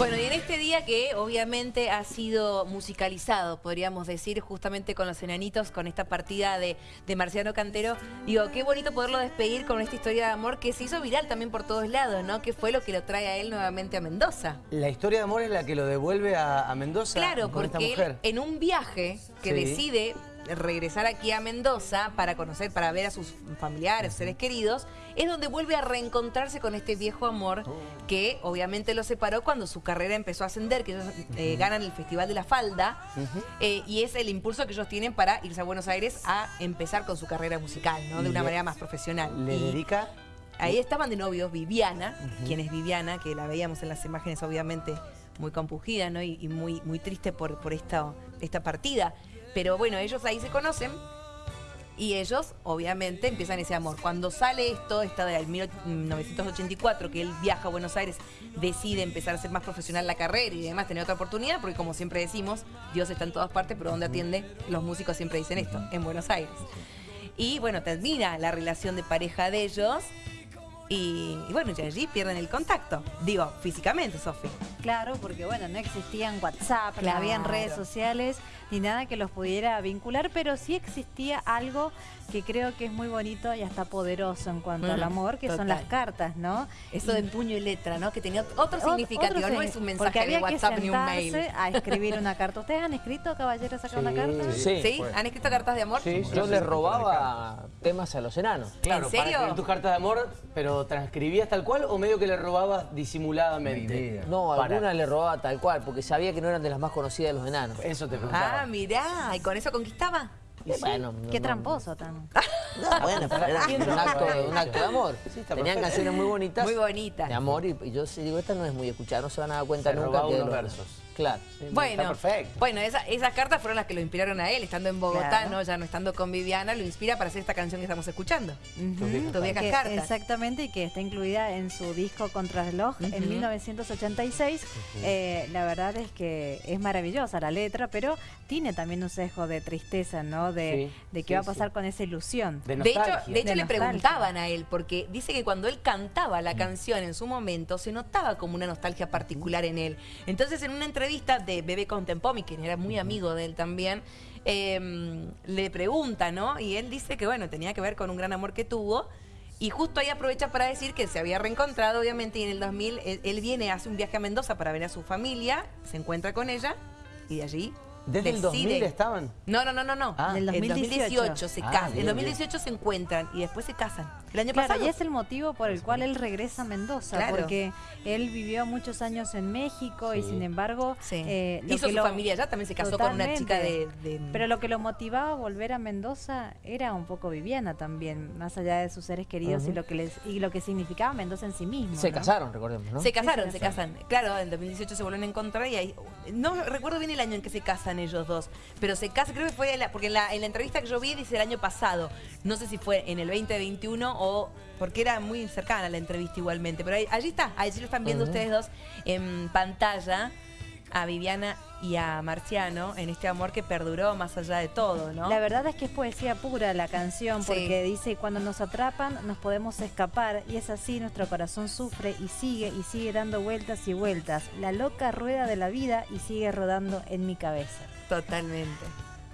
Bueno, y en este día que obviamente ha sido musicalizado, podríamos decir, justamente con los enanitos, con esta partida de, de Marciano Cantero, digo, qué bonito poderlo despedir con esta historia de amor que se hizo viral también por todos lados, ¿no? Que fue lo que lo trae a él nuevamente a Mendoza. La historia de amor es la que lo devuelve a, a Mendoza Claro, con esta porque mujer. él, en un viaje que Sí. decide regresar aquí a Mendoza para conocer, para ver a sus familiares, seres queridos, es donde vuelve a reencontrarse con este viejo amor que obviamente lo separó cuando su carrera empezó a ascender, que ellos eh, ganan el Festival de la Falda, eh, y es el impulso que ellos tienen para irse a Buenos Aires a empezar con su carrera musical, ¿no? De una Le- manera más profesional. Le Y- dedica... Ahí estaban de novios Viviana, quien es Viviana, que la veíamos en las imágenes obviamente muy compungida ¿no? y, y muy, muy triste por, por esta, esta partida. Pero bueno, ellos ahí se conocen y ellos obviamente empiezan ese amor. Cuando sale esto, esta del 1984, que él viaja a Buenos Aires, decide empezar a ser más profesional la carrera y además tener otra oportunidad, porque como siempre decimos, Dios está en todas partes, pero donde atiende, los músicos siempre dicen esto, en Buenos Aires. Y bueno, termina la relación de pareja de ellos y, y bueno, y allí pierden el contacto. Digo, físicamente, Sofi. Claro, porque bueno, no existían WhatsApp, Claro. no habían redes sociales, ni nada que los pudiera vincular, pero sí existía algo que creo que es muy bonito y hasta poderoso en cuanto Mm, al amor, que total. son las cartas, ¿no? Eso de puño y letra, ¿no? Que tenía otro Ot- significativo, otro no es un mensaje de WhatsApp que ni un mail. a escribir una carta. ¿Ustedes han escrito, caballeros, acá una Sí. carta? Sí. ¿Sí? ¿Han escrito cartas de amor? Sí, yo le robaba temas a los enanos. Claro, ¿En para serio? escribir tus cartas de amor, pero transcribías tal cual o medio que le robabas disimuladamente. No, Alguna le robaba tal cual, porque sabía que no eran de las más conocidas de los enanos. Eso te preguntaba. Ah, mirá, ¿y con eso conquistaba? Y bueno, no- Qué no- tramposo, Tano. No, bueno, pero era un acto, un acto de amor. Sí, Tenían perfecto. canciones muy bonitas. Muy bonitas. De amor, y, y yo sí digo, esta no es muy escuchada, no se van a dar cuenta Se nunca que unos versos. Claro. Bueno, Está perfecto. bueno esa- esas cartas fueron las que lo inspiraron a él, estando en Bogotá, Claro. ¿no? ya no estando con Viviana, lo inspira para hacer esta canción que estamos escuchando. Ujú. Tus viejas Que- cartas. Exactamente, y que está incluida en su disco Contrarreloj en Ujú. 1986. Eh, la verdad es que es maravillosa la letra, pero tiene también un sesgo de tristeza, ¿no? De, Sí, de qué sí, va a pasar con esa ilusión. De De hecho, nostalgia. de hecho De le preguntaban a él, porque dice que cuando él cantaba la canción en su momento, se notaba como una nostalgia particular en él. Entonces, en una entrevista de Bebé Contempomi, que era muy amigo de él también, eh, le pregunta, ¿no? Y él dice que, bueno, tenía que ver con un gran amor que tuvo. Y justo ahí aprovecha para decir que se había reencontrado, obviamente, y en el 2000 él, él viene, hace un viaje a Mendoza para ver a su familia, se encuentra con ella, y de allí ¿Desde el decide- 2000 estaban? no, no, no, no, no. Ah. En 2018. 2018 se Ah, casan. En bien, 2018 se encuentran y después se casan. El año Claro, pasado. y es el motivo por el cual él regresa a Mendoza, Claro. porque él vivió muchos años en México y sin embargo... Sí. eh, Hizo su lo- familia allá, también se casó con una chica de, Pero lo que lo motivaba a volver a Mendoza era un poco Viviana también, más allá de sus seres queridos y lo que les y lo que significaba Mendoza en sí mismo. Se ¿no? casaron, recordemos, ¿no? Se casaron, se se casan. Claro, en 2018 se vuelven a encontrar y ahí... No recuerdo bien el año en que se casan ellos dos, pero se casan, creo que fue, en la- porque en la, en la entrevista que yo vi dice el año pasado. No sé si fue en el 2021 o... Porque era muy cercana la entrevista igualmente. Pero ahí- allí está, allí lo están viendo ustedes dos en pantalla. A Viviana y a Marciano en este amor que perduró más allá de todo, ¿no? La verdad es que es poesía pura la canción, Sí. porque dice, cuando nos atrapan nos podemos escapar, y es así, nuestro corazón sufre y sigue y sigue dando vueltas y vueltas, la loca rueda de la vida y sigue rodando en mi cabeza. Totalmente.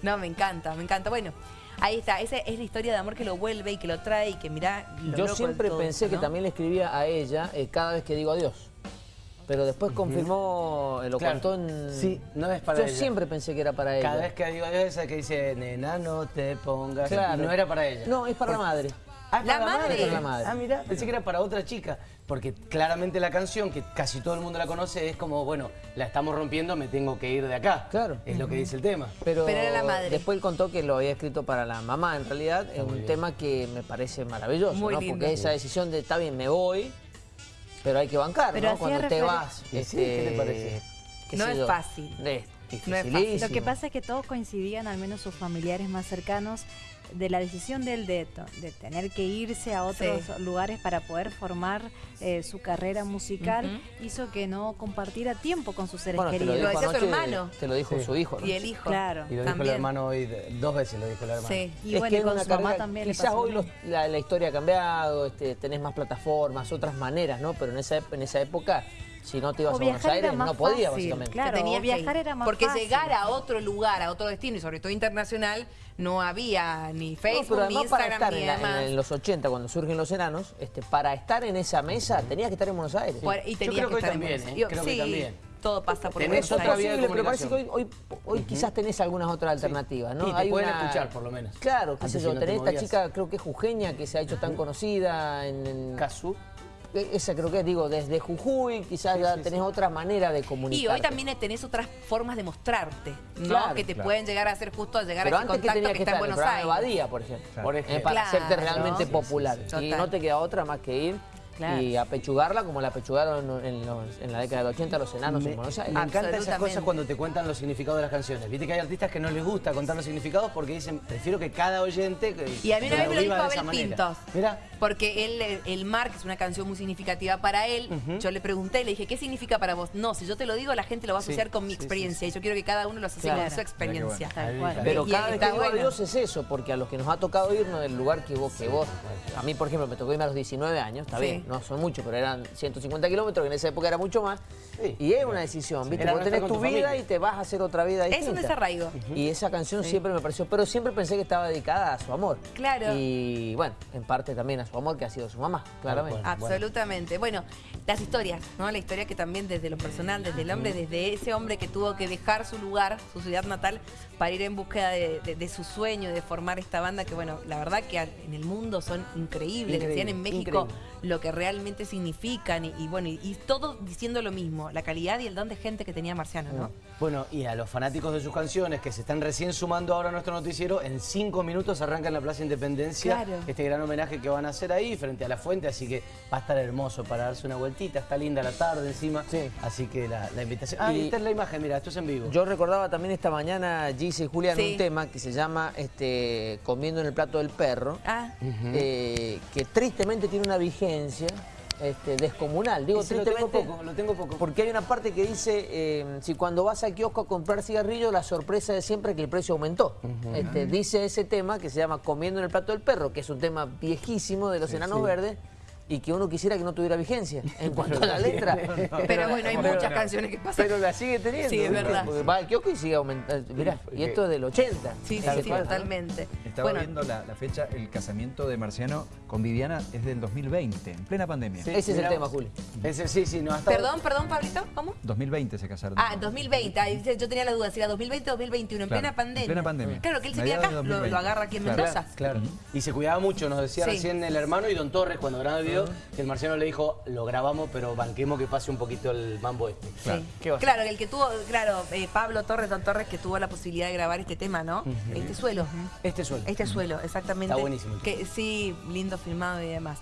No, me encanta, me encanta. Bueno, ahí está. Esa es la historia de amor que lo vuelve y que lo trae y que mirá. lo Yo siempre todo pensé que también le escribía a ella eh, cada vez que digo adiós. Pero después confirmó, eh, lo Claro. contó en... Sí, no es para Yo ella. siempre pensé que era para ella. Cada vez que digo adiós, esa que dice, nena, no te pongas. Claro. No era para ella. No, es para la madre. Ah, ¿es La para madre. Para la madre. Ah, mira, pensé que era para otra chica. Porque claramente la canción, que casi todo el mundo la conoce, es como, bueno, la estamos rompiendo, me tengo que ir de acá. Claro. Es lo que dice el tema. Pero, Pero era la madre. después él contó que lo había escrito para la mamá, en realidad, es un bien. tema que me parece maravilloso, Muy ¿no? lindo. Porque esa decisión de, está bien, me voy, pero hay que bancar, Pero ¿no? Cuando te vas. Sí, ¿qué te parece? qué No es yo, fácil. Es No es fácil. dificilísimo. Lo que pasa es que todos coincidían, al menos sus familiares más cercanos, de la decisión de él de, tener que irse a otros Sí. lugares para poder formar eh, su carrera musical, hizo que no compartiera tiempo con sus seres Bueno, te lo queridos. dijo Lo decía su hermano. Te lo dijo Sí. su hijo, ¿no? Y el hijo. Claro. Y lo dijo el hermano hoy, dos veces lo dijo el hermano. Sí. Y es bueno, que con su mamá también le Quizás pasó hoy los- la, la historia ha cambiado, este, tenés más plataformas, otras maneras, ¿no? Pero en esa, en esa época Si no te ibas O a Buenos Aires, no podías, fácil, básicamente. claro. Tenías que viajar ir. era más Porque fácil. llegar a otro lugar, a otro destino, y sobre todo internacional, no había ni Facebook, ni además para Instagram, estar ni en, la- en los 80, cuando surgen los enanos, este, para estar en esa mesa tenías que estar en Buenos Aires. Y Yo tenías creo que que estar en también, Buenos ¿eh? Creo que sí, también. todo pasa por Tenés Buenos otra Aires. vía de posible, pero parece que hoy, quizás tenés algunas otras alternativas, ¿no? Y te pueden escuchar, por lo menos. Claro, qué sé si yo, te tenés esta chica, creo que es jujeña, que se ha hecho tan conocida en... en- Casu. Esa creo que es, digo, desde Jujuy, quizás ya tenés otra manera de comunicar. Y hoy también tenés otras formas de mostrarte, ¿no? Claro, que te claro. pueden llegar a hacer justo al llegar Pero a ese que contacto tenías que, que está en Buenos Aires. Badía, por ejemplo. Por Eh, ejemplo. para Claro. hacerte realmente Sí, sí, popular. sí, sí. Y Total. no te queda otra más que ir Claro. y apechugarla como la apechugaron en, los- en la década del 80 los enanos Me, en Buenos me Aires. encantan esas cosas cuando te cuentan los significados de las canciones. Viste que hay artistas que no les gusta contar los significados porque dicen, prefiero que cada oyente Y a mí una vez me lo dijo de Abel. Pintos. Mira, Porque él, el mar, que es una canción muy significativa para él, yo le pregunté, le dije, ¿qué significa para vos? No, si yo te lo digo, la gente lo va a Sí, asociar con mi sí, sí, experiencia. Y yo quiero que cada uno lo asocie Claro. con su experiencia. Pero Y cada vez que digo bueno. adiós es eso, porque a los que nos ha tocado irnos del lugar que vos, que vos, a mí por ejemplo me tocó irme a los 19 años, está Sí. bien, no son muchos, pero eran 150 kilómetros, que en esa época era mucho más, Sí. y es una decisión, ¿viste? Vos tenés tu tu vida familia. y te vas a hacer otra vida Es un desarraigo. Y esa canción siempre me pareció, pero siempre pensé que estaba dedicada a su amor. Claro. Y bueno, en parte también a su amor, que ha sido su mamá, claramente. Absolutamente. Bueno, las historias, ¿no? La historia que también desde lo personal, desde el hombre, desde ese hombre que tuvo que dejar su lugar, su ciudad natal, para ir en búsqueda de, de- de su sueño, de formar esta banda que, bueno, la verdad que en el mundo son increíbles. Increíble, Decían en México increíble. lo que realmente significan y, y bueno, y, y todos diciendo lo mismo, la calidad y el don de gente que tenía Marciano, ¿no? Bueno, y a los fanáticos de sus canciones que se están recién sumando ahora a nuestro noticiero, en cinco minutos arranca en la Plaza Independencia Claro. este gran homenaje que van a hacer ahí frente a la fuente, así que va a estar hermoso para darse una vueltita, está linda la tarde encima, Sí. así que la, la invitación... Ah, y Y- esta es la imagen, mira, esto es en vivo. Yo recordaba también esta mañana, Gise y Julián, Sí. un tema que se llama este, Comiendo en el plato del perro, Ah, eh, que tristemente tiene una vigencia este, descomunal. Digo lo tengo poco, lo tengo poco. porque hay una parte que dice, eh, si cuando vas al kiosco a comprar cigarrillos, la sorpresa es siempre que el precio aumentó. Este, dice ese tema que se llama Comiendo en el plato del perro, que es un tema viejísimo de los enanos verdes, y que uno quisiera que no tuviera vigencia en cuanto a la letra. pero bueno, hay muchas canciones que pasan. Pero la sigue teniendo. Sí, es verdad. Porque va al kiosco y sigue aumentando. Mirá, y esto es del 80. Sí, sí, sí, cual, ¿no? totalmente. Estaba Bueno, viendo la, la fecha, el casamiento de Marciano con Viviana es del 2020, en plena pandemia. Sí, Ese es el tema. Juli. Ese, sí, sí, no, hasta perdón, perdón, Pablito, ¿cómo? 2020 se casaron. Ah, 2020. Ahí yo tenía la duda si era 2020 o 2021, en Claro, plena pandemia. en plena pandemia. Claro, que él se queda acá, lo, 2020. lo agarra aquí en Claro. Mendoza. Claro. Y se cuidaba mucho, nos decía Sí. recién el hermano y Don Torres cuando grababa el video, que el marciano le dijo, lo grabamos, pero banquemos que pase un poquito el mambo este. Claro. Sí. ¿Qué va a Claro, el que tuvo, claro, eh, Pablo Torres, Don Torres, que tuvo la posibilidad de grabar este tema, ¿no? Este suelo. Este suelo. Este suelo, exactamente. Está buenísimo Que sí, lindo filmado y demás.